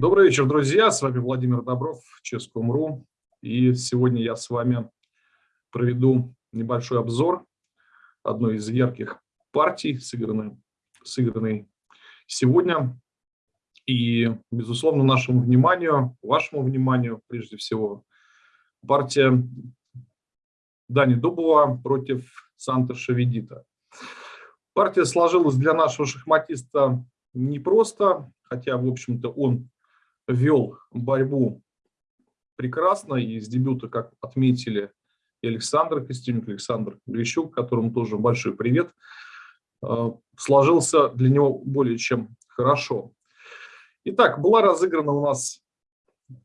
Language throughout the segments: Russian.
Добрый вечер, друзья. С вами Владимир Добров, Ческом.ру. И сегодня я с вами проведу небольшой обзор одной из ярких партий, сыгранной, сыгранной сегодня. И, безусловно, нашему вниманию, вашему вниманию, прежде всего, партия Дани Дубова против Санта Шаведита. Партия сложилась для нашего шахматиста непросто, хотя, в общем-то, он вел борьбу прекрасно, и с дебюта, как отметили и Александр Костюник, Александр Грищук, которому тоже большой привет, э, сложился для него более чем хорошо. Итак, была разыграна у нас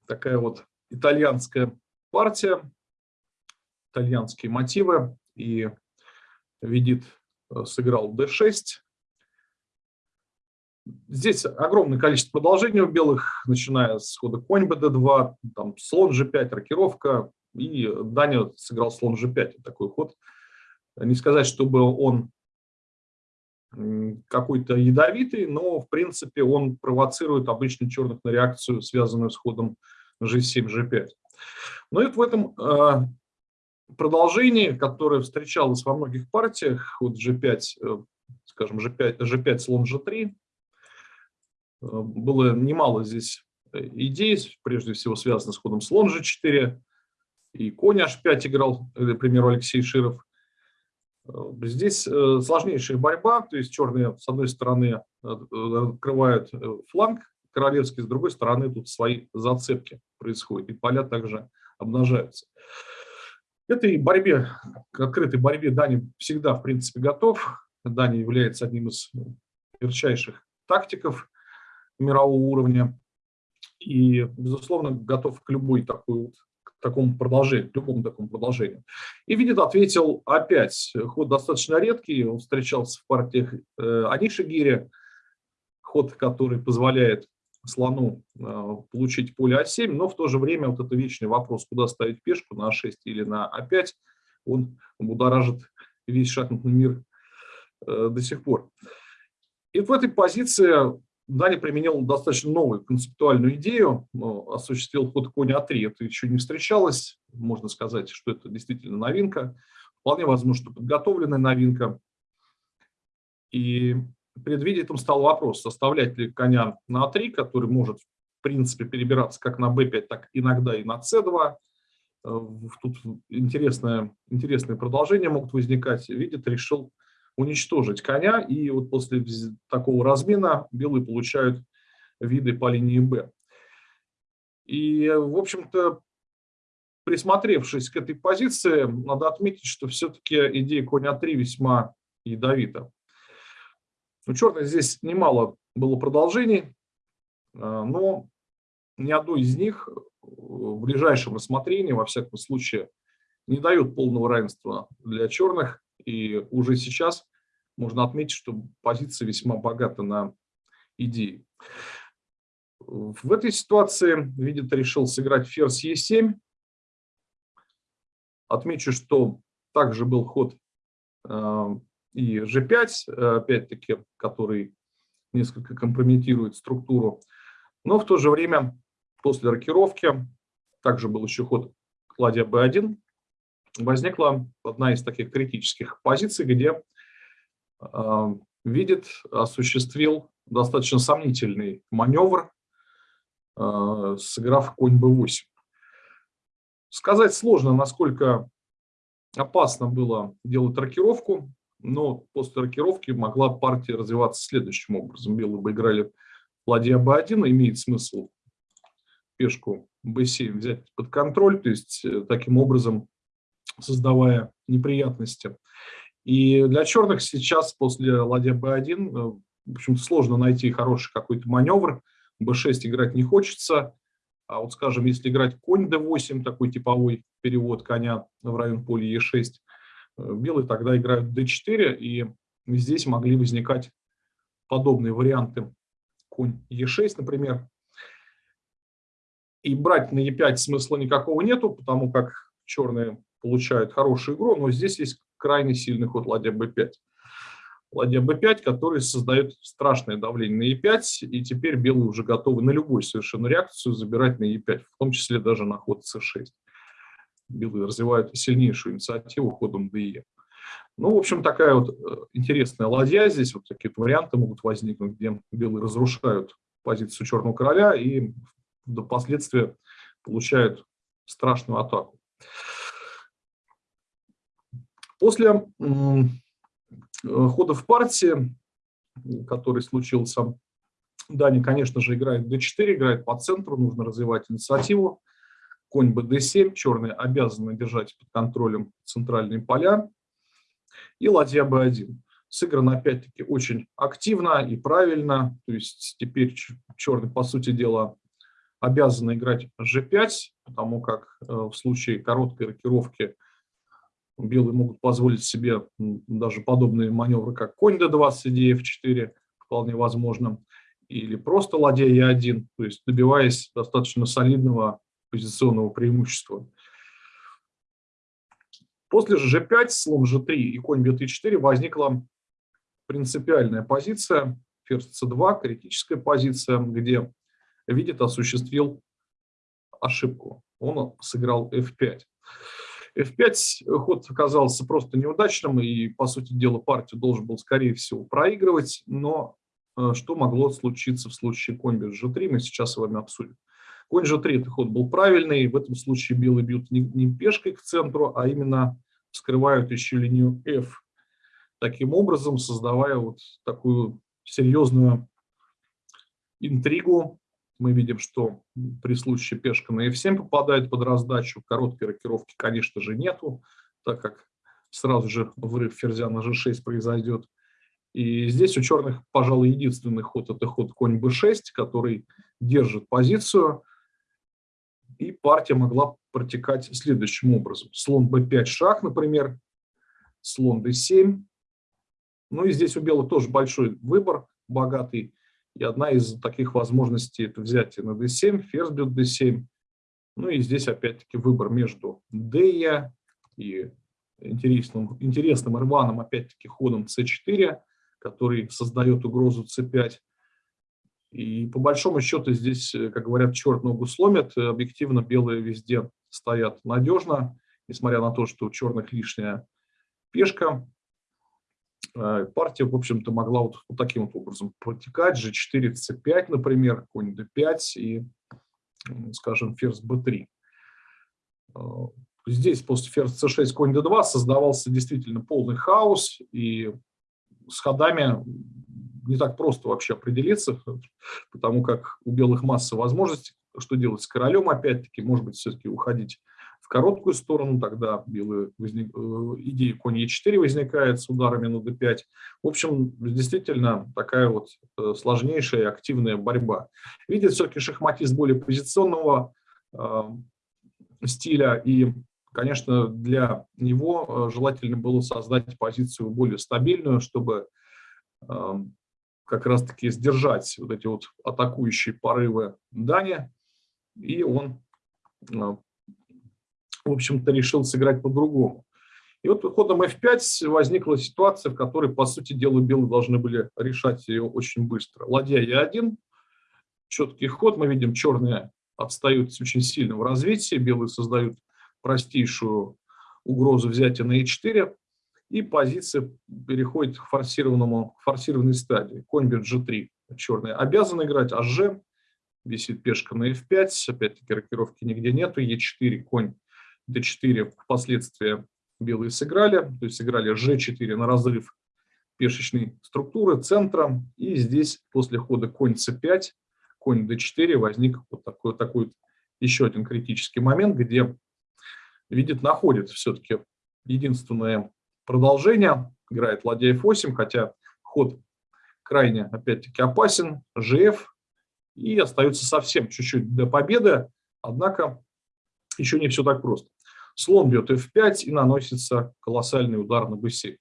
такая вот итальянская партия, итальянские мотивы, и Видит э, сыграл d6, Здесь огромное количество продолжений у белых, начиная с хода конь bd2, там слон g5, рокировка, и Даня сыграл слон g5, такой ход. Не сказать, чтобы он какой-то ядовитый, но в принципе он провоцирует обычно черных на реакцию, связанную с ходом g7, g5. Но и в этом э, продолжении, которое встречалось во многих партиях, ход g5, э, скажем, g5, g5 слон g3, Э, было немало здесь э, идей, прежде всего связанных с ходом слон g4, и конь h5 играл, к примеру, Алексей Широв. Э, здесь сложнейшая борьба, то есть черные с одной стороны открывают фланг королевский, с другой стороны тут свои зацепки происходят, и поля также обнажаются. Этой борьбе, к открытой борьбе Дани всегда, в принципе, готов. Дани является одним из ярчайших тактиков мирового уровня. И, безусловно, готов к любой такой к такому продолжению, любому такому продолжению. И Видит ответил опять, ход достаточно редкий, он встречался в партиях э, Аниши Гири, ход, который позволяет слону э, получить поле А7, но в то же время вот это вечный вопрос, куда ставить пешку, на А6 или на А5, он будоражит весь шахматный мир э, до сих пор. И в этой позиции Даня применил достаточно новую концептуальную идею, осуществил ход конь А3. Это еще не встречалось, можно сказать, что это действительно новинка. Вполне возможно, что подготовленная новинка. И перед видетом стал вопрос, составлять ли коня на А3, который может, в принципе, перебираться как на b5, так иногда и на c2. Э, тут интересное, интересные продолжения могут возникать. Видит, решил уничтожить коня, и вот после такого размена белые получают виды по линии Б. И, в общем-то, присмотревшись к этой позиции, надо отметить, что все-таки идея коня 3 весьма ядовита. У черных здесь немало было продолжений, а, но ни одно из них в ближайшем рассмотрении, во всяком случае, не дает полного равенства для черных. И уже сейчас можно отметить, что позиция весьма богата на идеи. В этой ситуации Видит решил сыграть ферзь Е7. Отмечу, что также был ход э, и G5, опять-таки, который несколько компрометирует структуру. Но в то же время после рокировки также был еще ход ладья B1 возникла одна из таких критических позиций, где э, видит, осуществил достаточно сомнительный маневр, э, сыграв конь b8. Сказать сложно, насколько опасно было делать рокировку, но после рокировки могла партия развиваться следующим образом. Белые бы играли ладья b1, имеет смысл пешку b7 взять под контроль, то есть э, таким образом создавая неприятности. И для черных сейчас после ладья b1, э, в общем сложно найти хороший какой-то маневр. b6 играть не хочется. А вот, скажем, если играть конь d8, такой типовой перевод коня в район поля e6, э, белые тогда играют d4, и здесь могли возникать подобные варианты. Конь e6, например. И брать на e5 смысла никакого нету, потому как черные получают хорошую игру, но здесь есть крайне сильный ход ладья b5. ладья b5, который создает страшное давление на e5, и теперь белые уже готовы на любую совершенно реакцию забирать на e5, в том числе даже на ход c6. Белые развивают сильнейшую инициативу ходом de. Ну, в общем, такая вот э, интересная ладья здесь, вот такие варианты могут возникнуть, где белые разрушают позицию черного короля и впоследствии получают страшную атаку. После Э, хода в партии, который случился, Дани, конечно же, играет d4, играет по центру, нужно развивать инициативу. Конь bd7, черные обязаны держать под контролем центральные поля. И ладья b1. Сыграно, опять-таки, очень активно и правильно. То есть теперь черный, по сути дела, обязаны играть g5, потому как э, в случае короткой рокировки Белые могут позволить себе даже подобные маневры, как конь d2 с идеей f4, вполне возможно, или просто ладья e1, то есть добиваясь достаточно солидного позиционного преимущества. После же g5, слон g3 и конь b4 возникла принципиальная позиция, ферзь c2, критическая позиция, где видит осуществил ошибку. Он сыграл f5. F5 ход оказался просто неудачным, и, по сути дела, партию должен был, скорее всего, проигрывать, но э, что могло случиться в случае без g3, мы сейчас с вами обсудим. Конь g3 этот ход был правильный, в этом случае белые бьют не пешкой к центру, а именно скрывают еще линию f, таким образом создавая вот такую серьезную интригу мы видим, что при случае пешка на f7 попадает под раздачу, короткой рокировки, конечно же, нету, так как сразу же врыв ферзя на g6 произойдет. И здесь у черных, пожалуй, единственный ход – это ход конь b6, который держит позицию, и партия могла протекать следующим образом. Слон b5 шаг, например, слон d7. Ну и здесь у белых тоже большой выбор, богатый. И одна из таких возможностей – это взятие на d7, ферзь бьет d7. Ну и здесь опять-таки выбор между d и интересным, интересным рваным опять-таки ходом c4, который создает угрозу c5. И по большому счету здесь, как говорят, черт ногу сломит. Объективно белые везде стоят надежно, несмотря на то, что у черных лишняя пешка. Э, партия, в общем-то, могла вот, вот таким вот образом протекать. G4, C5, например, конь D5 и, скажем, ферзь B3. Э, здесь после ферзь C6, конь D2 создавался действительно полный хаос, и с ходами не так просто вообще определиться, потому как у белых масса возможностей, что делать с королем, опять-таки, может быть, все-таки уходить в короткую сторону, тогда белые возник, э, идея конь e4 возникает с ударами на d5. В общем, действительно такая вот э, сложнейшая активная борьба. Видит все-таки шахматист более позиционного э, стиля, и, конечно, для него желательно было создать позицию более стабильную, чтобы как раз-таки сдержать вот эти вот атакующие порывы Дани, и он в общем-то, решил сыграть по-другому. И вот ходом f5 возникла ситуация, в которой, по сути дела, белые должны были решать ее очень быстро. Ладья e1, четкий ход, мы видим, черные отстают очень сильно в развитии, белые создают простейшую угрозу взятия на e4, и позиция переходит к форсированному, форсированной стадии. Конь бьет g3, черные обязаны играть, а висит пешка на f5, опять-таки рокировки нигде нету, e4, конь d4 впоследствии белые сыграли, то есть сыграли g4 на разрыв пешечной структуры центра, и здесь после хода конь c5, конь d4 возник вот такой, такой еще один критический момент, где видит, находит все-таки единственное продолжение, играет ладья f8, хотя ход крайне, опять-таки, опасен, gf, и остается совсем чуть-чуть до победы, однако еще не все так просто. Слон бьет f5 и наносится колоссальный удар на b7.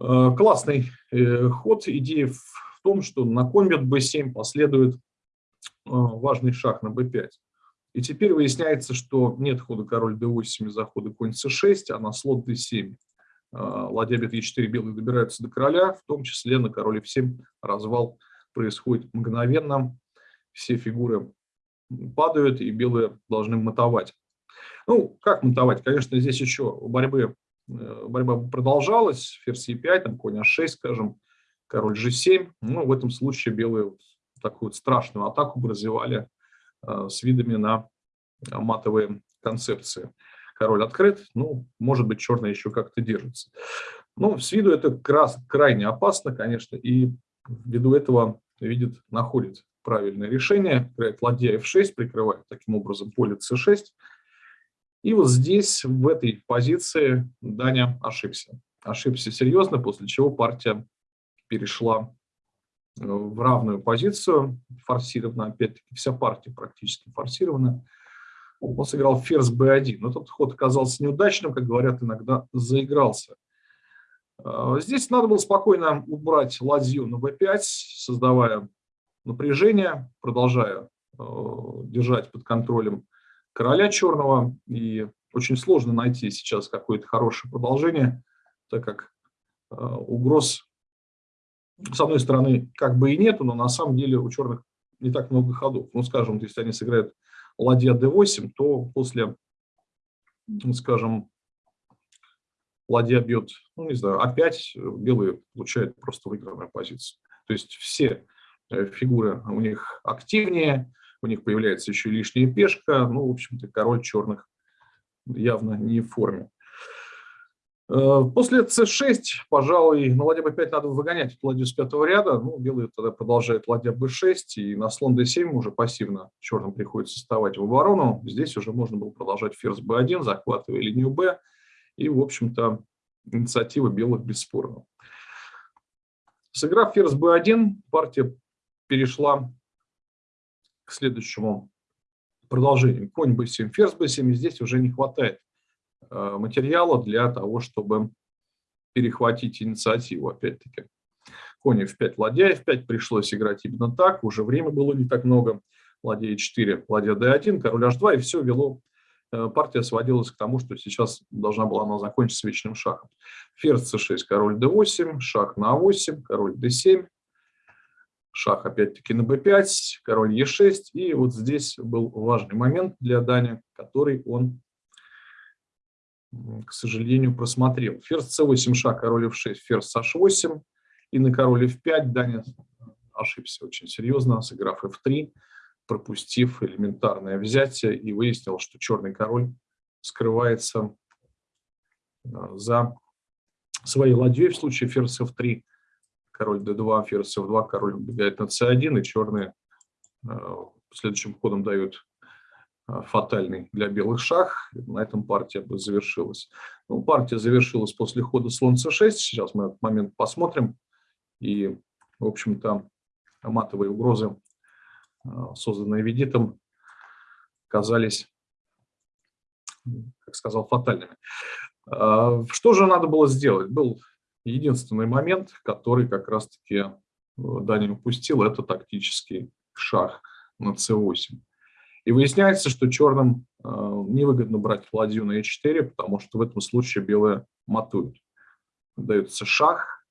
Э, классный э, ход. Идея в том, что на конь бьет b7 последует э, важный шаг на b5. И теперь выясняется, что нет хода король d8 из-за хода конь c6, а на слот d7. ладья бьет Е4, белые добираются до короля, в том числе на король F7 развал происходит мгновенно, все фигуры падают, и белые должны матовать. Ну, как матовать? Конечно, здесь еще борьбы, э, борьба продолжалась, ферзь Е5, там конь А6, скажем, король G7. Ну, в этом случае белые такую страшную атаку бы развивали э, с видами на матовые концепции. Король открыт, ну, может быть, черный еще как-то держится. Ну, с виду это крас, крайне опасно, конечно, и ввиду этого видит, находит правильное решение, играет ладья f6, прикрывает таким образом поле c6. И вот здесь, в этой позиции, Даня ошибся. Ошибся серьезно, после чего партия перешла э, в равную позицию, форсирована, опять-таки вся партия практически форсирована. Он сыграл ферзь b1, но тот ход оказался неудачным, как говорят иногда, заигрался. Э, здесь надо было спокойно убрать ладью на b5, создавая напряжение, продолжая э, держать под контролем короля черного. И очень сложно найти сейчас какое-то хорошее продолжение, так как э, угроз, с одной стороны, как бы и нету, но на самом деле у черных не так много ходов. Ну, скажем, если они сыграют ладья d8, то после, ну, скажем, ладья бьет, ну, не знаю, опять белые получают просто выигранную позицию. То есть все Э, фигуры у них активнее, у них появляется еще лишняя пешка, ну, в общем-то, король черных явно не в форме. Э, после c6, пожалуй, на ладья b5 надо выгонять эту ладью с пятого ряда. Ну, белые тогда продолжают ладья b6, и на слон d7 уже пассивно черным приходится вставать в оборону. Здесь уже можно было продолжать ферзь b1, захватывая линию b, и, в общем-то, инициатива белых бесспорна. Сыграв ферзь b1, партия перешла к следующему продолжению. Конь b7, ферзь b7, и здесь уже не хватает э, материала для того, чтобы перехватить инициативу, опять-таки. Конь f5, ладья f5, пришлось играть именно так, уже время было не так много. Ладья e4, ладья d1, король h2, и все вело, э, партия сводилась к тому, что сейчас должна была она закончиться вечным шахом. Ферзь c6, король d8, шах на a8, король d7, шах опять-таки на b5, король e6. И вот здесь был важный момент для Дани, который он, к сожалению, просмотрел. Ферзь c8, шах, король f6, ферзь h8. И на король f5 Даня ошибся очень серьезно, сыграв f3, пропустив элементарное взятие и выяснил, что черный король скрывается э, за своей ладьей в случае ферзь f3 король d2, ферзь f2, король убегает на c1, и черные э, следующим ходом дают э, фатальный для белых шах. На этом партия бы завершилась. Ну, партия завершилась после хода слон c6. Сейчас мы этот момент посмотрим. И, в общем-то, матовые угрозы, э, созданные Ведитом, казались, как сказал, фатальными. Что же надо было сделать? Был Единственный момент, который как раз-таки э, Даня упустил, это тактический шах на c8. И выясняется, что черным э, невыгодно брать ладью на e4, потому что в этом случае белые матуют. Дается шах,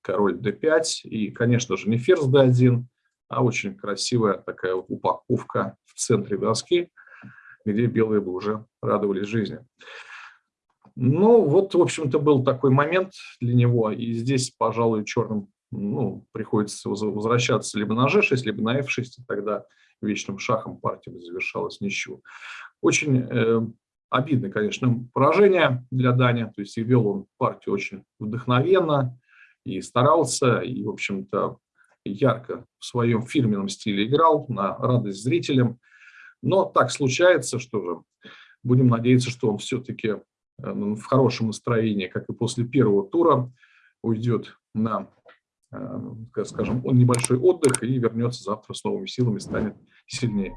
король d5 и, конечно же, не ферзь d1, а очень красивая такая упаковка в центре доски, где белые бы уже радовались жизни. Ну, вот, в общем-то, был такой момент для него, и здесь, пожалуй, черным ну, приходится возвращаться либо на g6, либо на f6, и тогда вечным шахом партия завершалась ничего. Очень э, обидно, конечно, поражение для Дани, то есть и вел он партию очень вдохновенно, и старался, и, в общем-то, ярко в своем фирменном стиле играл на радость зрителям. Но так случается, что же, будем надеяться, что он все-таки в хорошем настроении, как и после первого тура, уйдет на, э, скажем, небольшой отдых и вернется завтра с новыми силами, станет сильнее.